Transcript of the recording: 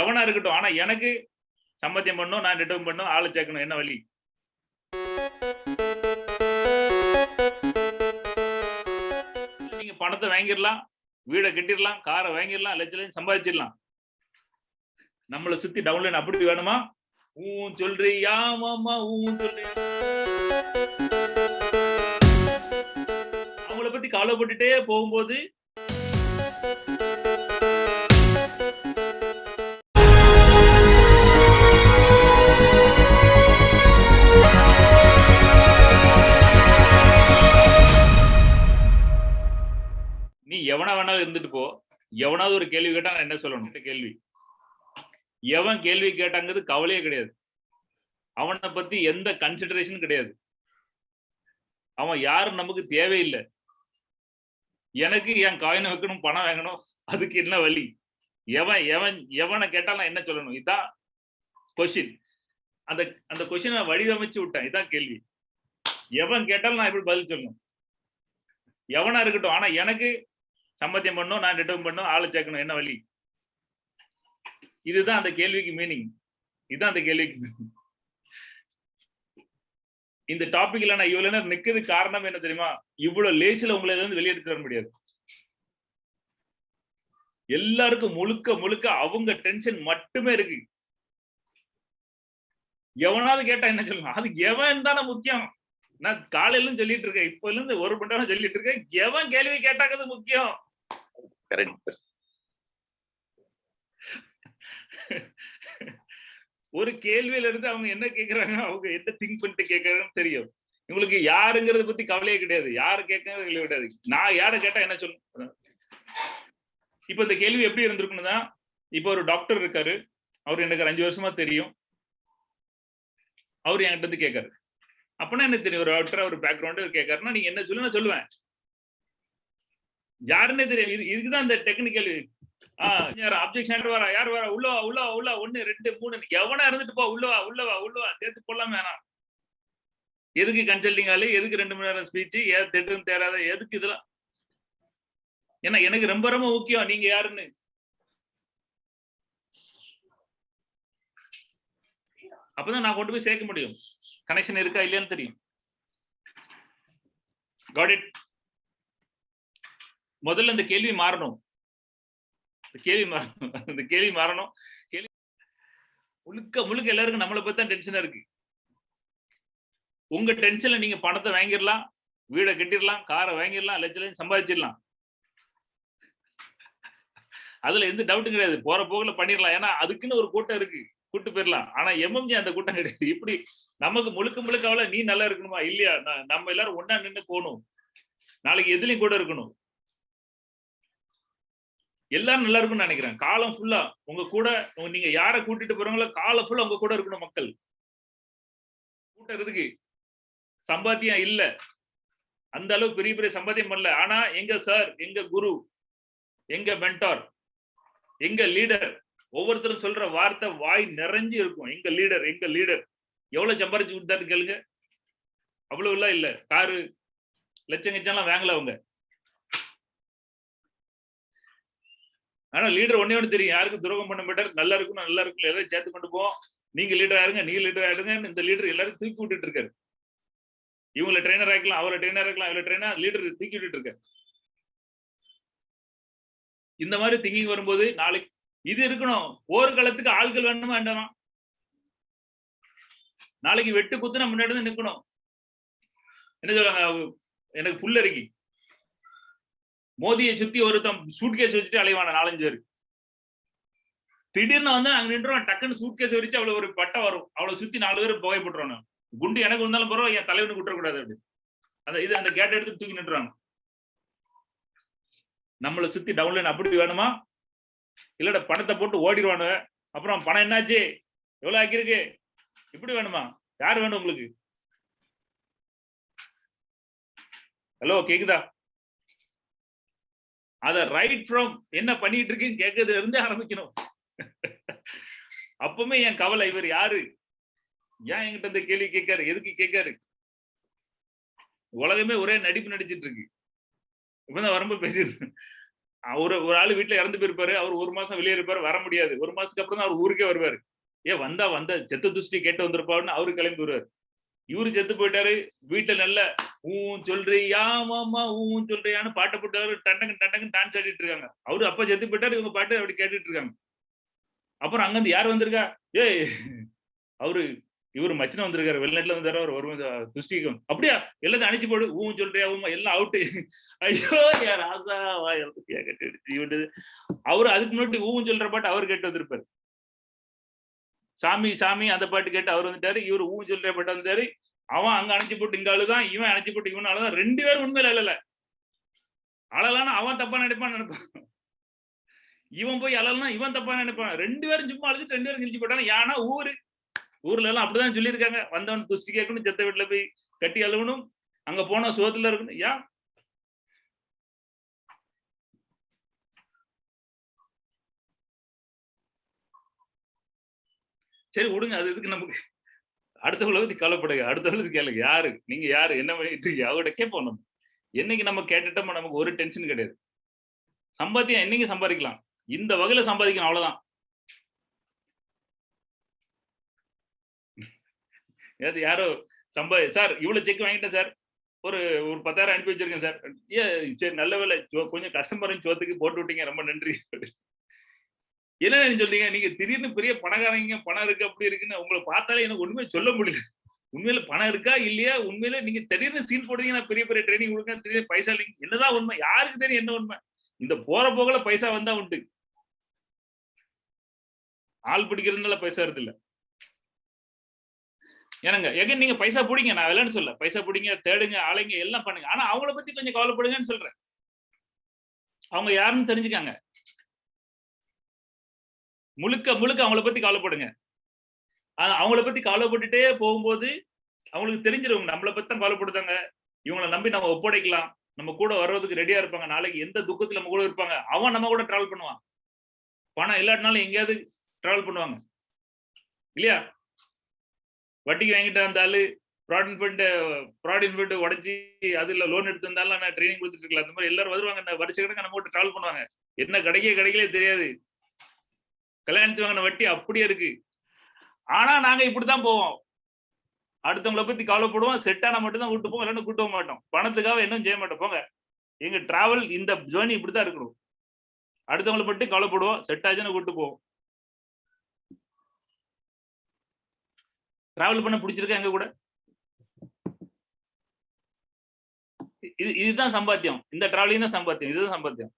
எவனா இருக்கட்டும். ஆனா எனக்கு சம்பத்தியம் பண்ணும் நான் ரிட்டர்ன் பண்ணும் ஆளு சேர்க்கணும். என்ன வழி? நீங்க பணத்தை வாங்கிடலாம் வீடை கட்டிடலாம் காரை வாங்கிடலாம் லட்ச லட்சம் சம்பாதிச்சிடலாம். நம்மளை சுத்தி டவுன்லைன் அப்படி வேணுமா? ஊ சொல்றியா மாமா ஊ சொல்றியா? அவங்கள பத்தி கவலைப்பட்டுட்டே போகும்போது இருந்துட்டு போ. எவனாவது ஒரு கேள்வி கேட்டா நான் என்ன சொல்லணும்? கேள்வி. எவன் கேள்வி கேட்டாங்கிறது கவலையே கிடையாது. அவனை பத்தி எந்த கன்சிடரேஷன் கிடையாது. அவன் யாரும் நமக்கு தேவையில்லை. எனக்கு என் காயினை வைக்கணும் பணம் வாங்கணும் அதுக்கு என்ன வழி? எவன் எவன் எவனை கேட்டா நான் என்ன சொல்லணும்? இதான் கொஷின் அந்த அந்த கொஷினை வடிவமைச்சு விட்டேன். இதான் கேள்வி. எவன் கேட்டாலும் நான் எப்படி பதில் சொல்லணும்? எவனா இருக்கட்டும். ஆனா எனக்கு சம்பத்தியம் பண்ணும் நான் ரிட்டர்ன் பண்ணும் ஆளை சேர்க்கணும் என்ன வழி? இதுதான் அந்த கேள்விக்கு மீனிங் இதுதான் அந்த கேள்விக்கு மீனிங் இந்த டாபிக்ல நான் இவ்வளவு நேரம் நிக்கிறது காரணம் என்ன தெரியுமா? இவ்வளவு லேசில உங்களை இருந்து வெளியெடுத்து வர முடியாது. எல்லாருக்கும் முழுக்க முழுக்க அவங்க டென்ஷன் மட்டுமே இருக்கு. எவனாவது கேட்டா என்ன சொல்லுங்க அது எவன் தானே முக்கியம். நான் காலையிலும் சொல்லிட்டு இருக்கேன் இப்ப இருந்து ஒரு மணி நேரம் சொல்லிட்டு இருக்கேன். எவன் கேள்வி கேட்டாங்கிறது முக்கியம். ஒரு கேள்வியில இருந்து அவங்க என்ன கேக்குறாங்க அவங்க என்ன திங்க் பண்ணிட்டு கேக்குறாங்கன்னு தெரியும். இவங்களுக்கு யாருங்கிறத பத்தி கவலையே கிடையாது. யாரு கேட்கறது கிடையாது. நான் யாரை கேட்டா என்ன சொல்லணும் இப்ப இந்த கேள்வி எப்படி இருந்திருக்குன்னு தான் இப்ப ஒரு டாக்டர் இருக்காரு. அவர் எனக்கு அஞ்சு வருஷமா தெரியும். அவர் என்கிட்ட இருந்து கேட்காரு. அப்பனா என்ன தெரியும்? ஒரு டாக்டர் ஒரு பேக்ரவுண்ட் கேட்கறனா நீங்க என்ன சொல்லு நான் சொல்லுவேன். யாருன்னே தெரியும் இது இதுக்குதான் இந்த டெக்னிக்கல் யார் அப்ஜெக்ஷன் வரா? யார் வரா? உள்ள வா உள்ள உள்ள ஒண்ணு ரெண்டு மூணு. எவனா இருந்துட்டு போ. உள்ளவா உள்ளவா உள்ள வா சேர்த்து போடலாம் வேணாம். எதுக்கு கன்சல்டிங் ஆளு எதுக்கு ரெண்டு மணி நேரம் ஸ்பீச் ஏன் திட்டம் தேராத? எதுக்கு இதெல்லாம்? ஏன்னா எனக்கு ரொம்ப ரொம்ப முக்கியம். நீங்க யாருன்னு? அப்பதான் நான் கொண்டு போய் சேர்க்க முடியும். கனெக்ஷன் இருக்கா இல்லையான்னு தெரியும். முதல்ல இந்த கேள்வி மாறணும். கேள்வி மாறணும் இந்த கேள்வி மாறணும். கேள்வி முழுக்க முழுக்க எல்லாருக்கும் நம்மளை பத்தி தான் டென்ஷனா இருக்கு. உங்க டென்ஷன்ல நீங்க பணத்தை வாங்கிடலாம் வீடை கட்டிடலாம் காரை வாங்கிடலாம் லட்சம் சம்பாதிச்சிடலாம். அதுல எந்த டவுட்டும் கிடையாது. போற போக்குல பண்ணிடலாம். ஏன்னா அதுக்குன்னு ஒரு கூட்டம் இருக்கு. கூட்டு போயிடலாம் ஆனா எம்எம்ஜி அந்த கூட்டம் கிடையாது. இப்படி நமக்கு முழுக்க முழுக்க அவ்வளவு நீ நல்லா இருக்கணுமா? இல்லையா? நம்ம எல்லாரும் ஒன்னா நின்னு போகணும். நாளைக்கு எதுலயும் கூட இருக்கணும். எல்லாரும் நல்லா இருக்கும்னு நினைக்கிறேன். காலம் ஃபுல்லா உங்க கூட நீங்க யார கூட்டிட்டு போறவங்களோ காலம் ஃபுல்லா உங்க கூட இருக்கணும் மக்கள். கூட்டுறதுக்கு சம்பாத்தியம் இல்ல. அந்த அளவு பெரிய பெரிய சம்பாத்தியம் பண்ணல. ஆனா எங்க சார் எங்க குரு எங்க மென்டார் எங்க லீடர் ஒவ்வொருத்தரும் சொல்ற வார்த்தை வாய் நிறைஞ்சு இருக்கும். எங்க லீடர் எங்க லீடர் எவ்வளவு சம்பாரிச்சு கொடுத்தாரு கேளுங்க. அவ்வளவு எல்லாம் இல்ல. காரு லட்சம் கச்சம்லாம் வாங்கல அவங்க. ஆனா லீடர் ஒன்னே ஒன்று தெரியும். யாருக்கும் துரோகம் பண்ண மாட்டார். நல்லா இருக்கும் நல்லா இருக்கும் எல்லாரும் சேர்த்து கொண்டு போவோம். நீங்க லீடர் ஆயிருங்க நீங்க லீடர் ஆயிடுங்க இந்த லீடர் எல்லாரும் தூக்கி விட்டுட்டு இருக்காரு. இவங்கள ட்ரெயினர் ஆக்கலாம் அவரை ட்ரெயினர் ஆக்கலாம் இவரை ட்ரெயினர் லீடர் தூக்கி விட்டுட்டு இருக்காரு. இந்த மாதிரி திங்கிங் வரும்போது நாளைக்கு இது இருக்கணும். போர்க்களத்துக்கு ஆள்கள் வேணுமா வேண்டாமா? நாளைக்கு வெட்டு குத்து நம்ம முன்னாடி நிக்கணும். என்ன சொல்றாங்க? எனக்கு எனக்கு புல்லரிக்கி மோதியை சுத்தி ஒருத்தன் சூட்கேஸ் வச்சுட்டு அலைவான நாலஞ்சு பேர். திடீர்னு வந்து அங்க நின்றுவான் டக்குன்னு சூட்கேஸ் வரிச்சு அவ்வளவு ஒரு பட்டம் வரும். அவ்வளவு சுத்தி நாலு பேர் புகை போட்டுருவானு குண்டு எனக்கு இருந்தாலும் பரவாயில்ல என் தலைவனுக்கு விட்டுறக்கூடாது அப்படி. அந்த இது அந்த கேட்டை எடுத்து தூக்கி நின்றுறாங்க நம்மளை சுத்தி டவுன்லைன் அப்படி வேணுமா? இல்லட பணத்தை போட்டு ஓடிடுவானுங்க. அப்புறம் பணம் என்னாச்சு? எவ்வளவு ஆக்கியிருக்கு? இப்படி வேணுமா? யார் வேணும் உங்களுக்கு? ஹலோ கேக்குதா? அத ரைட் ஃப்ரம் என்ன பண்ணிட்டு இருக்குன்னு கேட்கறதுல இருந்தே ஆரம்பிக்கணும். அப்பவுமே என் கவலை இவர் யாரு? ஏன் என்கிட்ட இந்த கேள்வி கேட்காரு? எதுக்கு கேட்காரு? உலகமே ஒரே நடிப்பு நடிச்சிட்டு இருக்கு. இப்பதான் வரம்பு பேசிட்டு அவர் ஒரு ஆள் வீட்டுல இறந்து போயிருப்பாரு அவர் ஒரு மாசம் வெளியே இருப்பாரு வர முடியாது. ஒரு மாசத்துக்கு அப்புறம் தான் அவர் ஊருக்கே வருவாரு. ஏன் வந்தா வந்த செத்து துஷ்டி கேட்டு வந்திருப்பாருன்னு அவரு கிளம்பி வருவாரு. இவரு செத்து போயிட்டாரு வீட்டுல நல்ல ஊ சொல்றியா மாமா ஊ சொல்றியான்னு பாட்டை போட்டாரு டண்டங்கு டண்டங்கு டான்ஸ் ஆடிட்டு இருக்காங்க. அவரு அப்ப செத்து போயிட்டாரு இவங்க பாட்டு அப்படி கேட்டுட்டு இருக்காங்க. அப்புறம் அங்கிருந்து யார் வந்திருக்கா? ஏய் அவரு இவரு மச்சின வந்திருக்காரு வெளிநாட்டுல வந்தாரு அவர் ஒரு துஷ்டிக்கும் அப்படியா? எல்லாத்தையும் அணிச்சு போடு ஊ சொல்றியா ஊமா எல்லாம் அவுட்டு ஐயோ யார் ராசா கட்டி அவரு அதுக்கு முன்னாடி ஊன்னு சொல்ற பாட்டு அவர் கேட்டு வந்திருப்பாரு. சாமி சாமி அந்த பாட்டு கேட்டு அவர் வந்துட்டாரு. இவர் ஊன் சொல்ற பாட்டு வந்துட்டாரு. அவன் அங்க அணைச்சு போட்டு இங்க அழுதான் இவன் அணைச்சு போட்டு இவன் அழுதான் ரெண்டு பேரும் உண்மையில அழல அழலான்னு அவன் தப்பா நினைப்பான்னு நினைப்பான். இவன் போய் அழலனா இவன் தப்பா நினைப்பான். ரெண்டு பேரும் சும்மா அழுதுட்டு ரெண்டு பேரும் கிழிச்சு போட்டாங்க யானா ஊரு? ஊர்ல எல்லாம் அப்படிதான் சொல்லியிருக்காங்க. வந்தவன் துஷ்டி கேட்கணும் செத்த வீட்டுல போய் கட்டி அழுகணும் அங்க போனா சுகத்துல இருக்கணும். ஏன்? சரி விடுங்க. அது இதுக்கு நமக்கு? அடுத்தவங்களை பத்தி கவலைப்படுங்க. அடுத்தவங்களை கேளுங்க. யாரு? நீங்க யாரு? என்ன பண்ணிட்டு இருக்கீங்க? அவர்கிட்ட கேட்போம் நம்ம. என்னைக்கு நம்ம கேட்டுட்டோமோ நமக்கு ஒரு டென்ஷன் கிடையாது. சம்பாத்தியம் என்னைக்கு சம்பாதிக்கலாம். இந்த வகையில சம்பாதிக்கணும் அவ்வளவுதான். ஏது யாரோ சம்பா சார் இவ்வளவு செக் வாங்கிட்டேன் சார். ஒரு ஒரு பத்தாயிரம் அனுப்பி வச்சிருக்கேன் சார். ஏ சரி நல்ல வேலை கொஞ்சம் கஸ்டமரும் சோத்துக்கு போட்டு விட்டீங்க ரொம்ப நன்றி. என்ன சொல்றீங்க? நீங்க திடீர்னு பெரிய பணக்காரங்க பணம் இருக்கு அப்படி இருக்குன்னு உங்களை பார்த்தாலே எனக்கு ஒண்ணுமே சொல்ல முடியல. உண்மையில பணம் இருக்கா இல்லையா? உண்மையில நீங்க திடீர்னு சீன் போடுறீங்க நான் பெரிய பெரிய ட்ரைனிங் கொடுக்க திடீர்னு பைசா இல்லைங்க என்னதான் உண்மை யாருக்கு தெரியும் என்ன உண்மை? இந்த போற போகல பைசா வந்தா உண்டு. ஆள் பிடிக்கிறதுனால பைசா வருது இல்ல. ஏனுங்க எங்க நீங்க பைசா பிடிங்க நான் இல்லைன்னு சொல்ல பைசா பிடிங்க தேடுங்க ஆளைங்க எல்லாம் பண்ணுங்க. ஆனா அவங்கள பத்தி கொஞ்சம் கவலைப்படுங்கன்னு சொல்றேன். அவங்க யாருன்னு தெரிஞ்சுக்காங்க. முழுக்க முழுக்க அவங்கள பத்தி கவலைப்படுங்க. ஆனா அவங்கள பத்தி கவலைப்பட்டுட்டே போகும்போது அவங்களுக்கு தெரிஞ்சிருவங்க நம்மளை பத்தி தான் கவலைப்படுதாங்க. இவங்களை நம்பி நம்ம ஒப்படைக்கலாம். நம்ம கூட வர்றதுக்கு ரெடியா இருப்பாங்க. நாளைக்கு எந்த துக்கத்துல நம்ம கூட இருப்பாங்க. அவன் நம்ம கூட டிராவல் பண்ணுவான். பணம் இல்லாட்டினாலும் எங்கேயாவது டிராவல் பண்ணுவாங்க. இல்லையா? வட்டிக்கு வாங்கிட்டு வந்தாலு ப்ராட் இன்ஃபென்ட் ப்ராட் இன்ஃபென்ட் உடச்சி அதுல லோன் எடுத்து வந்தாலும் நான் ட்ரைனிங் கொடுத்துட்டு இருக்கலாம். அந்த மாதிரி எல்லாரும் வருவாங்க. இந்த வருஷ கணக்கு நம்ம கூட டிராவல் பண்ணுவாங்க. என்ன கிடைக்க கிடைக்கலே தெரியாது. கல்யாணத்து வாங்கின வட்டி அப்படியே இருக்கு. ஆனா நாங்க இப்படித்தான் போவோம். அடுத்தவங்கள பத்தி கவலைப்படுவோம். செட் ஆனா மட்டும் தான் கூட்டு போவோம். இல்லைன்னு கூட்டு போக மாட்டோம். பணத்துக்காக இன்னும் செய்ய மாட்டோம். போங்க. எங்க டிராவல் இந்த ஜேர்னி இப்படிதான் இருக்கணும். அடுத்தவங்கள பத்தி கவலைப்படுவோம். செட் ஆச்சுன்னு கூட்டு போவோம். டிராவல் பண்ண பிடிச்சிருக்கா எங்க கூட? இது இதுதான் சம்பாத்தியம். இந்த டிராவலிங் தான் சம்பாத்தியம். இதுதான் சம்பாத்தியம்.